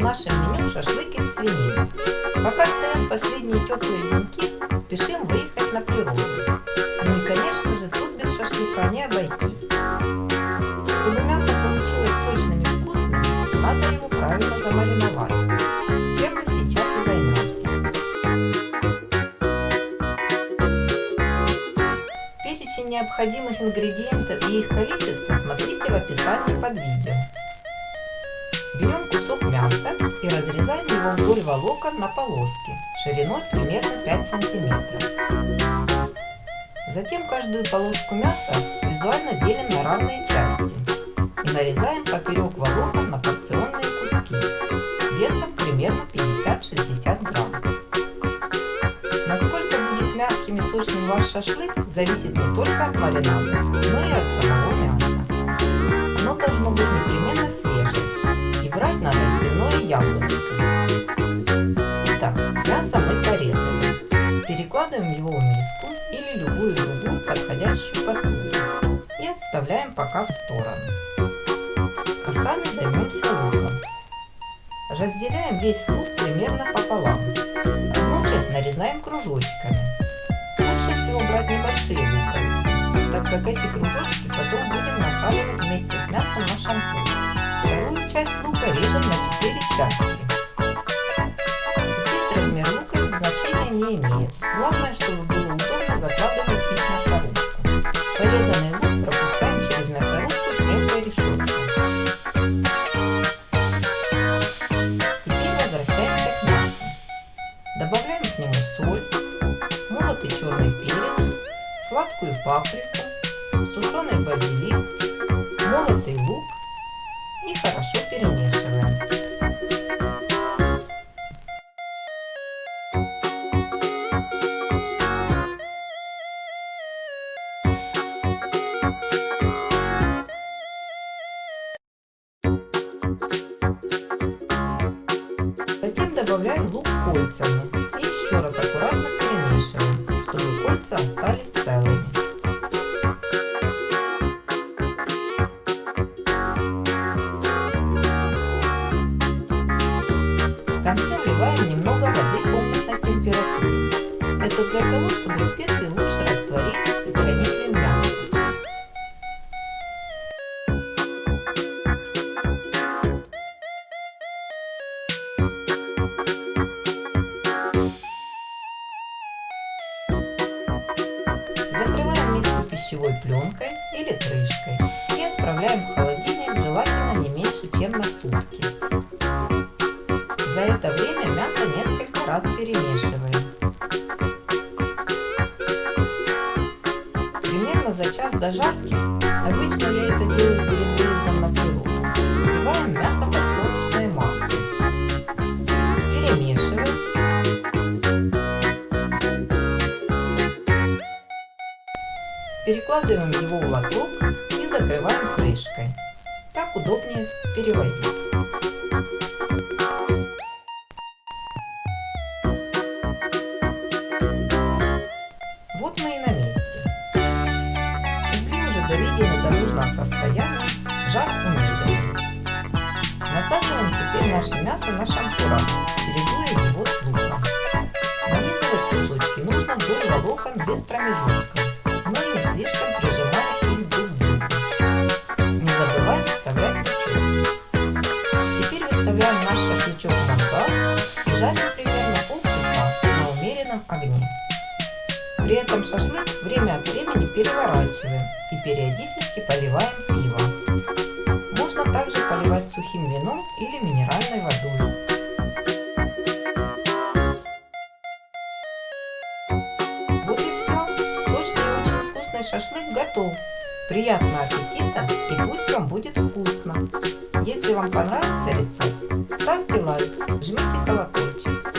нашем меню шашлык из свинины. Пока стоят последние теплые деньки, спешим выехать на природу. Ну и конечно же тут без шашлыка не обойтись. Чтобы мясо получилось сочным и вкусным, надо его правильно замариновать. Чем мы сейчас и займемся. Перечень необходимых ингредиентов и их количество смотрите в описании под видео. Берем кусок мяса и разрезаем его вдоль волокон на полоски шириной примерно 5 сантиметров. Затем каждую полоску мяса визуально делим на равные части и нарезаем поперек волокон на порционные куски весом примерно 50-60 грамм. Насколько будет мягким и сочным ваш шашлык зависит не только от маринада, но и от самого мяса. Оно должно быть непременно свежим брать надо свиное яблочко. Итак, мясо мы порезали. Перекладываем его в миску или любую другую подходящую посуду и отставляем пока в сторону. А сами займемся луком. Разделяем весь лук примерно пополам. Одну часть нарезаем кружочками. Лучше всего брать небольшие луковицы, так как эти кружочки потом будем насаливать вместе с мясом на шампунь часть лука режем на 4 части. Здесь размер лука значения не имеет. Главное, чтобы было удобно закладывать их в мясорубку. Порезанный лук пропускаем через мясорубку с мелкой решеткой. Теперь возвращаемся к мясу. Добавляем к нему соль, молотый черный перец, сладкую паприку, сушеный базилик, молотый лук и хорошо перемешиваем. Затем добавляем лук кольцами и еще раз аккуратно перемешиваем, чтобы кольца остались для того, чтобы специи лучше растворились и проникли в мясо. Закрываем миску пищевой пленкой или крышкой и отправляем в холодильник желательно не меньше, чем на сутки. За это время мясо несколько раз перемешиваем. До жарки, обычно я это делаю перед выездом на природу, вливаем мясо подсолнечное масло. Перемешиваем. Перекладываем его в лоток и закрываем крышкой. Так удобнее перевозить. До состояния, жар умеренный. Насаживаем теперь наше мясо на шампура, чередуя его с луком. Нанизывать кусочки нужно вдоль волокон без промежутка, но не слишком прижимая При этом шашлык время от времени переворачиваем и периодически поливаем пивом. Можно также поливать сухим вином или минеральной водой. Вот и все. Сочный и очень вкусный шашлык готов. Приятного аппетита и пусть вам будет вкусно. Если вам понравился рецепт, ставьте лайк, жмите колокольчик